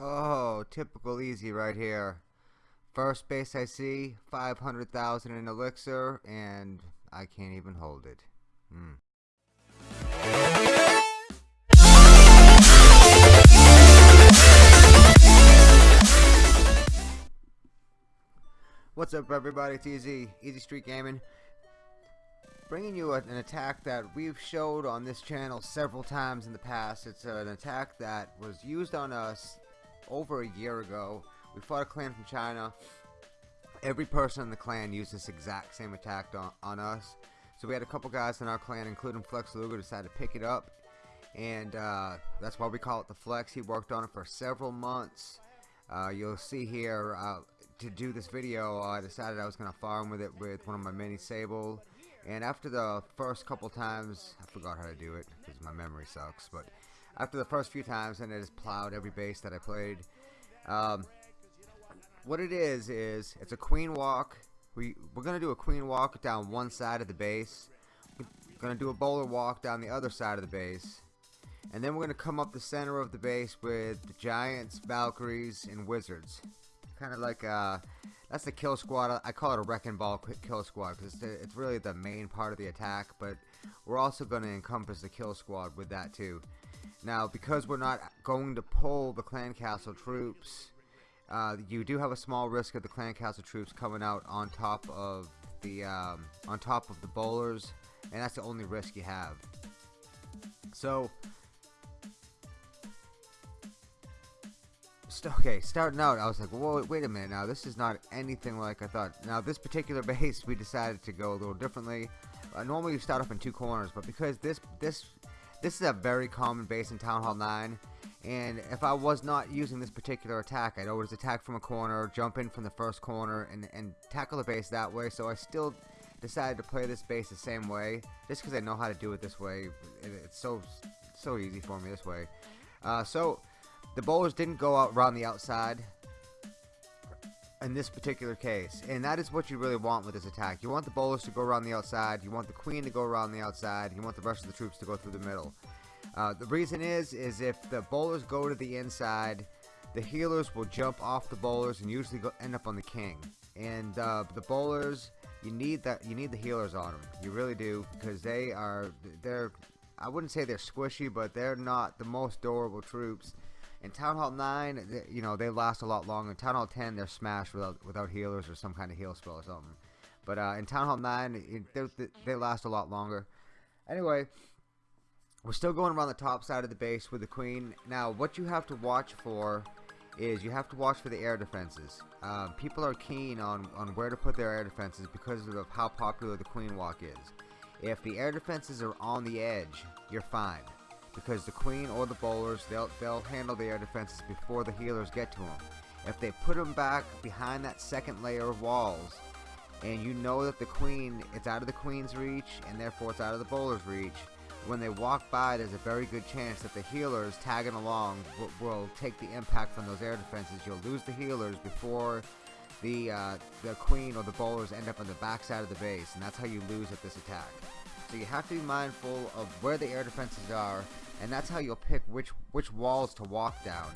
Oh, typical easy right here. First base I see, 500,000 in elixir, and I can't even hold it. Hmm. What's up everybody, it's Easy, Easy Street Gaming. Bringing you an attack that we've showed on this channel several times in the past. It's an attack that was used on us over a year ago. We fought a clan from China. Every person in the clan used this exact same attack on, on us. So we had a couple guys in our clan, including Flex Luger, decided to pick it up. And uh, that's why we call it the Flex. He worked on it for several months. Uh, you'll see here, uh, to do this video, I decided I was going to farm with it with one of my mini Sable. And after the first couple times, I forgot how to do it because my memory sucks. But after the first few times and it just plowed every base that I played. Um, what it is is it's a queen walk. We we're gonna do a queen walk down one side of the base. We're gonna do a bowler walk down the other side of the base, and then we're gonna come up the center of the base with the giants, Valkyries, and wizards. Kind of like uh, that's the kill squad. I call it a wrecking ball kill squad because it's, it's really the main part of the attack. But we're also going to encompass the kill squad with that too. Now, because we're not going to pull the clan castle troops, uh, you do have a small risk of the clan castle troops coming out on top of the um, on top of the bowlers, and that's the only risk you have. So, st okay, starting out, I was like, whoa, wait a minute now, this is not anything like I thought. Now, this particular base, we decided to go a little differently. Uh, normally, you start up in two corners, but because this this this is a very common base in Town Hall 9 and if I was not using this particular attack I'd always attack from a corner jump in from the first corner and, and tackle the base that way. So I still decided to play this base the same way just because I know how to do it this way. It's so so easy for me this way. Uh, so the bowlers didn't go out around the outside in this particular case. And that is what you really want with this attack. You want the bowlers to go around the outside. You want the queen to go around the outside. You want the rest of the troops to go through the middle. Uh, the reason is, is if the bowlers go to the inside, the healers will jump off the bowlers and usually go, end up on the king. And uh, the bowlers, you need that. You need the healers on them. You really do because they are. They're. I wouldn't say they're squishy, but they're not the most durable troops. In Town Hall 9, you know, they last a lot longer. In Town Hall 10, they're smashed without without healers or some kind of heal spell or something. But uh, in Town Hall 9, it, they, they last a lot longer. Anyway, we're still going around the top side of the base with the Queen. Now, what you have to watch for is you have to watch for the air defenses. Uh, people are keen on, on where to put their air defenses because of how popular the Queen Walk is. If the air defenses are on the edge, you're fine because the queen or the bowlers they'll they'll handle the air defenses before the healers get to them. If they put them back behind that second layer of walls, and you know that the queen it's out of the queen's reach and therefore it's out of the bowler's reach, when they walk by, there's a very good chance that the healers tagging along will, will take the impact from those air defenses. You'll lose the healers before the uh, the queen or the bowlers end up on the backside of the base, and that's how you lose at this attack. So you have to be mindful of where the air defenses are and that's how you'll pick which which walls to walk down.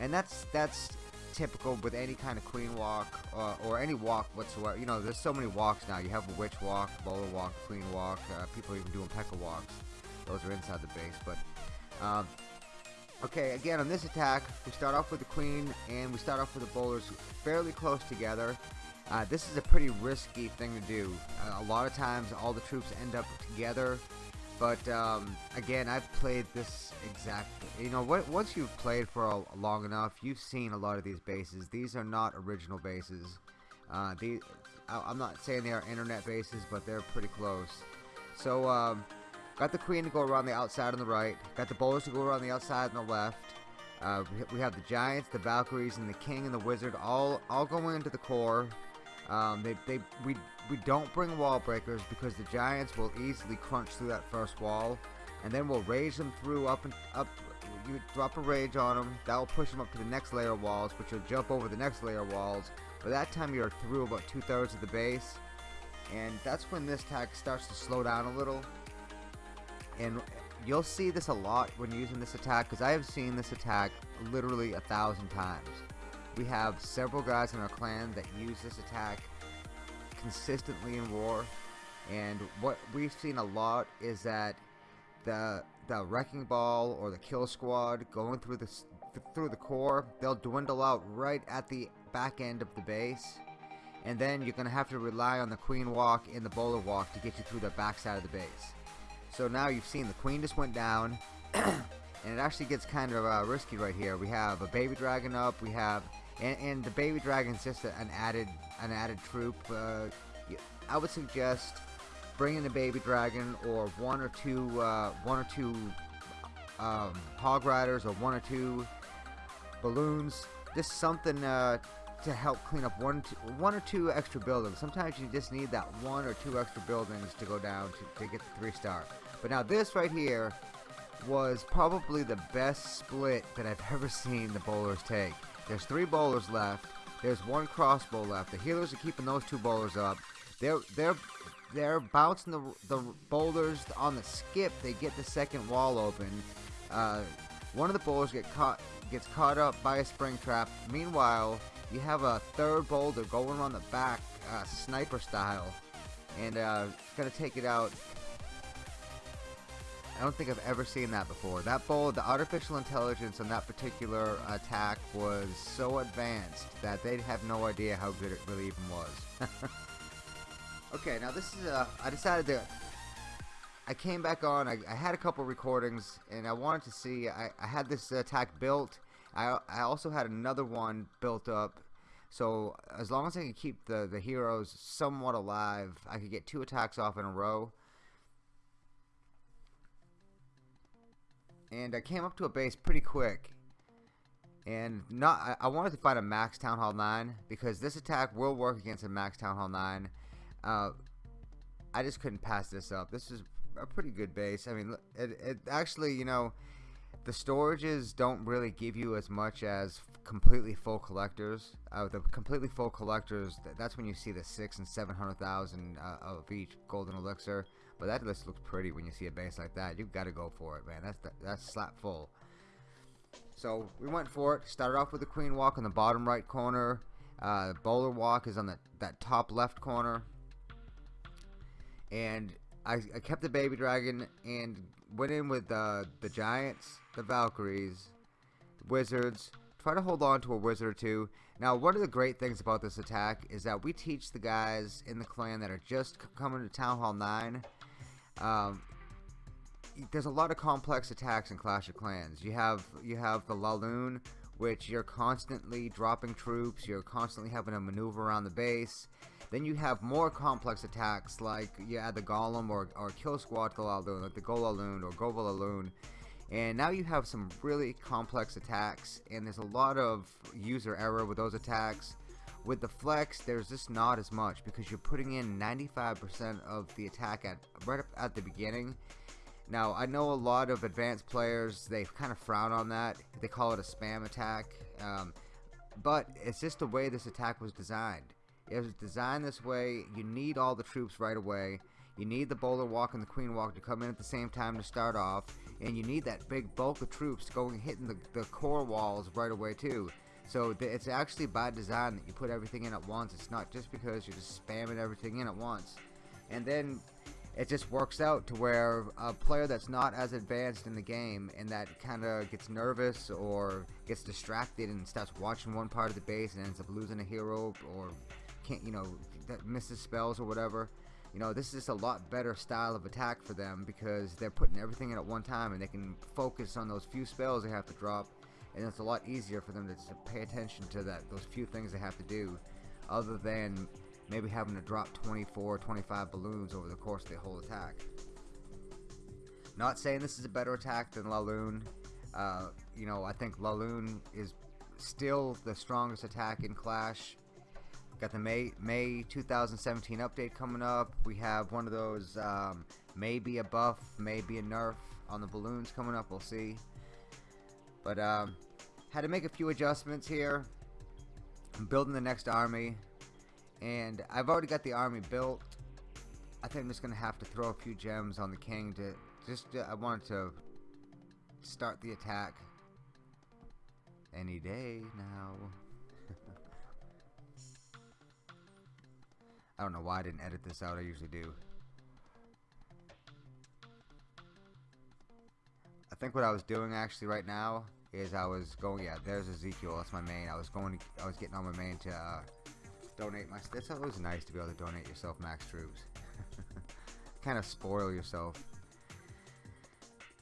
And that's that's typical with any kind of queen walk uh, or any walk whatsoever. You know there's so many walks now. You have a witch walk bowler walk queen walk uh, people even doing P.E.K.K.A walks. Those are inside the base but um, okay again on this attack we start off with the queen and we start off with the bowlers fairly close together. Uh, this is a pretty risky thing to do. Uh, a lot of times all the troops end up together but um, again, I've played this exactly. You know, what, once you've played for a, long enough, you've seen a lot of these bases. These are not original bases. Uh, these, I, am not saying they are internet bases, but they're pretty close. So, um, got the queen to go around the outside on the right. Got the bowlers to go around the outside on the left. Uh, we have the giants, the Valkyries, and the king and the wizard all all going into the core. Um, they, they, we, we don't bring wall breakers because the giants will easily crunch through that first wall, and then we'll rage them through up and up. You drop a rage on them, that will push them up to the next layer of walls, which will jump over the next layer of walls. By that time, you're through about two thirds of the base, and that's when this attack starts to slow down a little. And you'll see this a lot when using this attack because I have seen this attack literally a thousand times. We have several guys in our clan that use this attack consistently in war. And what we've seen a lot is that the the wrecking ball or the kill squad going through the through the core they'll dwindle out right at the back end of the base. And then you're gonna have to rely on the queen walk and the bowler walk to get you through the back side of the base. So now you've seen the queen just went down and it actually gets kind of uh, risky right here. We have a baby dragon up we have and, and the baby dragon's just an added an added troop uh, I would suggest bringing the baby dragon or one or two uh, one or two um, hog riders or one or two balloons. Just something uh, to help clean up one two, one or two extra buildings. Sometimes you just need that one or two extra buildings to go down to, to get the three star. But now this right here was probably the best split that I've ever seen the bowlers take there's three bowlers left there's one crossbow left the healers are keeping those two bowlers up they're they're they're bouncing the, the boulders on the skip. They get the second wall open. Uh, one of the bowlers get caught gets caught up by a spring trap. Meanwhile, you have a third bowler going on the back, uh, sniper style, and uh, gonna take it out. I don't think I've ever seen that before. That bowl, the artificial intelligence on that particular attack was so advanced that they'd have no idea how good it really even was. Okay, now this is, uh, I decided to, I came back on, I, I had a couple recordings, and I wanted to see, I, I had this attack built, I, I also had another one built up, so as long as I can keep the, the heroes somewhat alive, I could get two attacks off in a row. And I came up to a base pretty quick. And not, I, I wanted to find a max Town Hall 9 because this attack will work against a max Town Hall 9. Uh, I just couldn't pass this up. This is a pretty good base. I mean, it, it actually, you know, the storages don't really give you as much as completely full collectors. Uh, the completely full collectors, that's when you see the six and seven hundred thousand uh, of each golden elixir. But that list looks pretty when you see a base like that. You've got to go for it, man. That's the, that's slap full. So we went for it. Started off with the queen walk in the bottom right corner. Uh, bowler walk is on the that top left corner and I, I kept the baby dragon and went in with uh, the giants, the Valkyries, wizards. Try to hold on to a wizard or two. Now, one of the great things about this attack is that we teach the guys in the clan that are just coming to Town Hall 9. Um, there's a lot of complex attacks in Clash of Clans. You have you have the Laloon, which you're constantly dropping troops. You're constantly having to maneuver around the base. Then you have more complex attacks like you add the Golem or, or Kill Squad to Laloon, like the Golaloon or Govalaloon. And now you have some really complex attacks, and there's a lot of user error with those attacks. With the flex, there's just not as much because you're putting in 95% of the attack at right at the beginning. Now, I know a lot of advanced players, they kind of frown on that. They call it a spam attack. Um, but it's just the way this attack was designed. It was designed this way. You need all the troops right away. You need the bowler walk and the queen walk to come in at the same time to start off. And you need that big bulk of troops going hitting the, the core walls right away too. So it's actually by design that you put everything in at once. It's not just because you're just spamming everything in at once. And then it just works out to where a player that's not as advanced in the game and that kind of gets nervous or gets distracted and starts watching one part of the base and ends up losing a hero or can't, you know, that misses spells or whatever. You know, this is a lot better style of attack for them because they're putting everything in at one time and they can focus on those few spells they have to drop and it's a lot easier for them to, pay attention to that those few things they have to do other than maybe having to drop 24 25 balloons over the course of the whole attack not saying this is a better attack than Laloon uh, you know I think Laloon is still the strongest attack in Clash Got the May May 2017 update coming up. We have one of those um, maybe a buff, maybe a nerf on the balloons coming up. We'll see. But um, had to make a few adjustments here. I'm building the next army, and I've already got the army built. I think I'm just gonna have to throw a few gems on the king to just uh, I wanted to start the attack any day now. I don't know why I didn't edit this out. I usually do. Think what I was doing actually right now is I was going. Yeah, there's Ezekiel. That's my main. I was going. To, I was getting on my main to uh, donate my. It's always nice to be able to donate yourself max troops. kind of spoil yourself.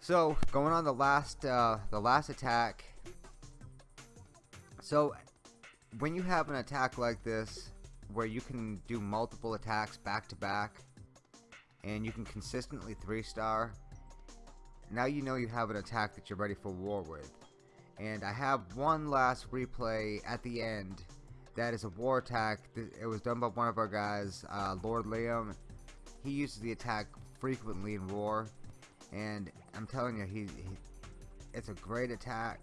So going on the last uh, the last attack. So when you have an attack like this, where you can do multiple attacks back to back, and you can consistently three star. Now you know you have an attack that you're ready for war with. And I have one last replay at the end that is a war attack. It was done by one of our guys, uh, Lord Liam. He uses the attack frequently in war, and I'm telling you, he, he it's a great attack,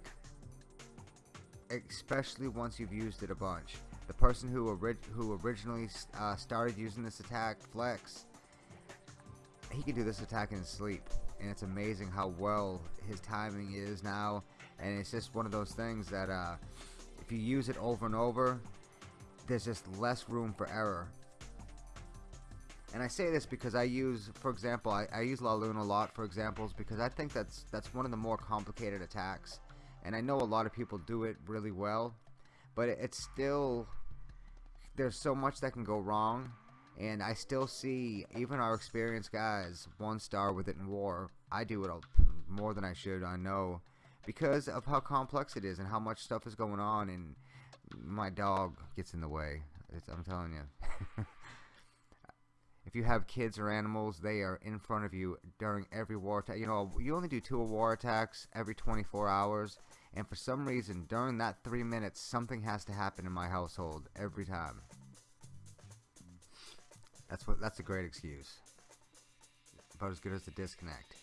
especially once you've used it a bunch. The person who, who originally uh, started using this attack, Flex, he can do this attack in his sleep, and it's amazing how well his timing is now. And it's just one of those things that uh, if you use it over and over, there's just less room for error. And I say this because I use, for example, I, I use Laloon a lot for examples because I think that's that's one of the more complicated attacks. And I know a lot of people do it really well, but it, it's still there's so much that can go wrong. And I still see even our experienced guys one star with it in war. I do it more than I should. I know because of how complex it is and how much stuff is going on and my dog gets in the way. It's, I'm telling you. if you have kids or animals, they are in front of you during every war attack. You know, you only do two war attacks every 24 hours, and for some reason, during that three minutes, something has to happen in my household every time. That's what. That's a great excuse. About as good as the disconnect.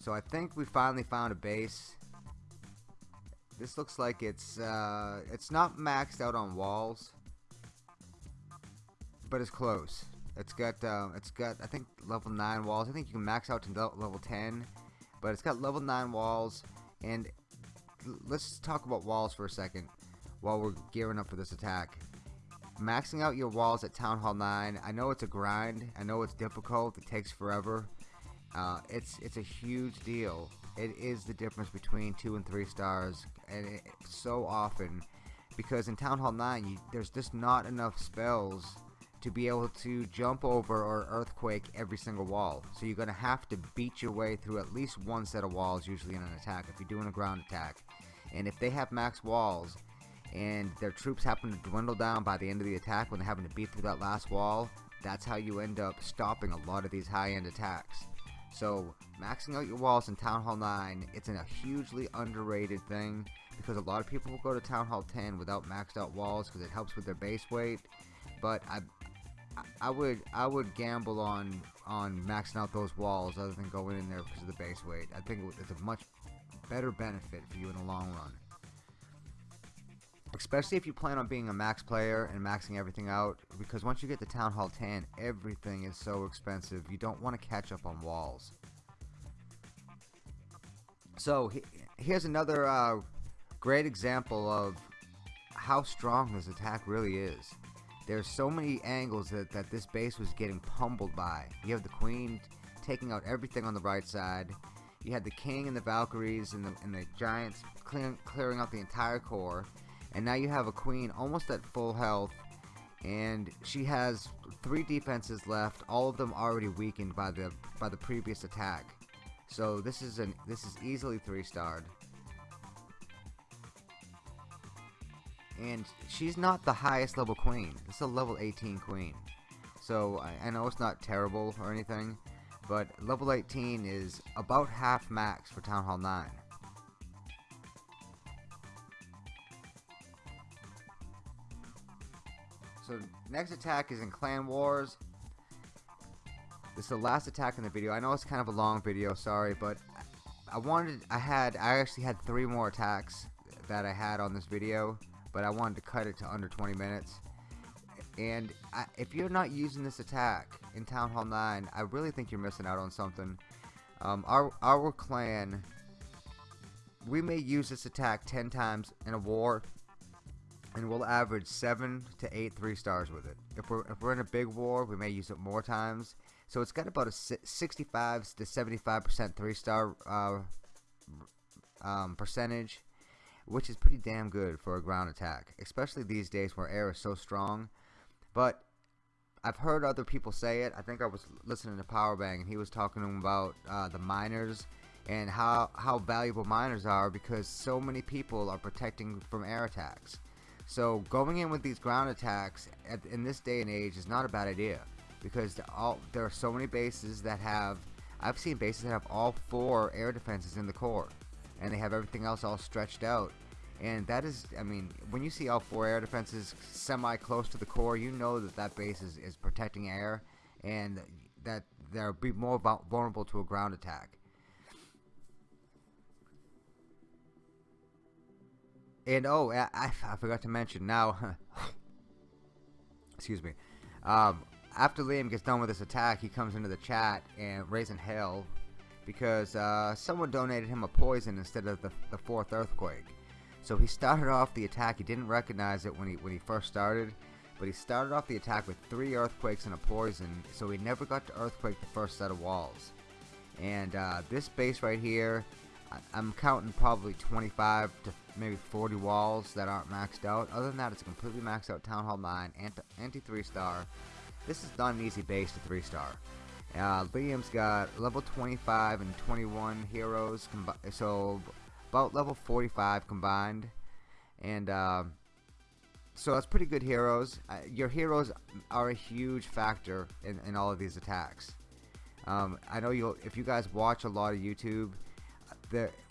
So I think we finally found a base. This looks like it's uh, it's not maxed out on walls, but it's close. It's got uh, it's got I think level nine walls. I think you can max out to level ten, but it's got level nine walls. And let's talk about walls for a second while we're gearing up for this attack. Maxing out your walls at Town Hall 9, I know it's a grind. I know it's difficult. It takes forever. Uh, it's it's a huge deal. It is the difference between two and three stars, and it, so often because in Town Hall 9 you, there's just not enough spells to be able to jump over or earthquake every single wall. So you're going to have to beat your way through at least one set of walls usually in an attack if you're doing a ground attack. And if they have max walls and their troops happen to dwindle down by the end of the attack when they're having to beat through that last wall, that's how you end up stopping a lot of these high-end attacks. So maxing out your walls in Town Hall 9, it's a hugely underrated thing because a lot of people will go to Town Hall 10 without maxed out walls because it helps with their base weight. But I, I would I would gamble on on maxing out those walls other than going in there because of the base weight. I think it's a much better benefit for you in the long run. Especially if you plan on being a max player and maxing everything out, because once you get to Town Hall 10, everything is so expensive. You don't want to catch up on walls. So here's another uh, great example of how strong this attack really is. There's so many angles that, that this base was getting pummeled by. You have the queen taking out everything on the right side. You had the king and the Valkyries and the, and the giants clearing, clearing out the entire core and now you have a queen almost at full health. And she has three defenses left all of them already weakened by the by the previous attack. So this is an this is easily three starred and she's not the highest level queen. This is a level 18 queen. So I, I know it's not terrible or anything but level 18 is about half max for Town Hall 9 So next attack is in Clan Wars. This is the last attack in the video. I know it's kind of a long video, sorry, but I wanted, I had, I actually had three more attacks that I had on this video, but I wanted to cut it to under 20 minutes. And I, if you're not using this attack in Town Hall 9, I really think you're missing out on something. Um, our, our clan, we may use this attack 10 times in a war, and we'll average 7 to 8 3 stars with it. If we're, if we're in a big war, we may use it more times. So it's got about a 65 to 75% 3 star uh, um, percentage, which is pretty damn good for a ground attack, especially these days where air is so strong. But I've heard other people say it. I think I was listening to Powerbang and he was talking about uh, the miners and how how valuable miners are because so many people are protecting from air attacks. So going in with these ground attacks at, in this day and age is not a bad idea because all, there are so many bases that have I've seen bases that have all four air defenses in the core and they have everything else all stretched out. And that is I mean when you see all four air defenses semi close to the core you know that that base is, is protecting air and that they'll be more vulnerable to a ground attack and oh I, I forgot to mention now excuse me um, after Liam gets done with this attack he comes into the chat and raising hell because uh, someone donated him a poison instead of the, the fourth earthquake so he started off the attack. He didn't recognize it when he when he first started, but he started off the attack with three earthquakes and a poison. So he never got to earthquake the first set of walls. And uh, this base right here, I'm counting probably 25 to maybe 40 walls that aren't maxed out. Other than that, it's a completely maxed out Town Hall 9 anti, anti 3 star. This is not an easy base to 3 star. Uh, Liam's got level 25 and 21 heroes, so about level 45 combined and uh, so that's pretty good heroes uh, your heroes are a huge factor in, in all of these attacks um, I know you if you guys watch a lot of YouTube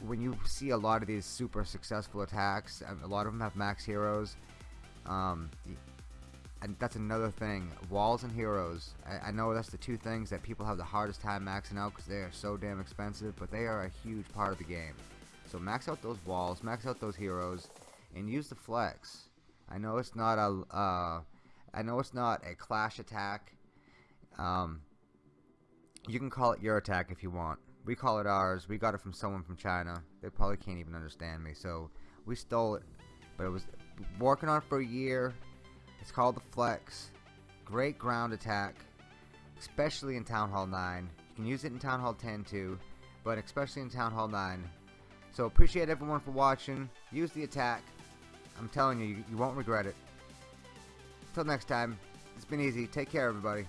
when you see a lot of these super successful attacks a lot of them have max heroes um, and that's another thing walls and heroes I, I, know that's the two things that people have the hardest time maxing out because they are so damn expensive but they are a huge part of the game so max out those walls, max out those heroes, and use the flex. I know it's not a, uh, I know it's not a clash attack. Um, you can call it your attack if you want. We call it ours. We got it from someone from China. They probably can't even understand me, so we stole it. But it was working on it for a year. It's called the Flex. Great ground attack, especially in Town Hall 9. You can use it in Town Hall 10 too, but especially in Town Hall 9. So appreciate everyone for watching. Use the attack. I'm telling you, you, you won't regret it. Until next time, it's been easy. Take care, everybody.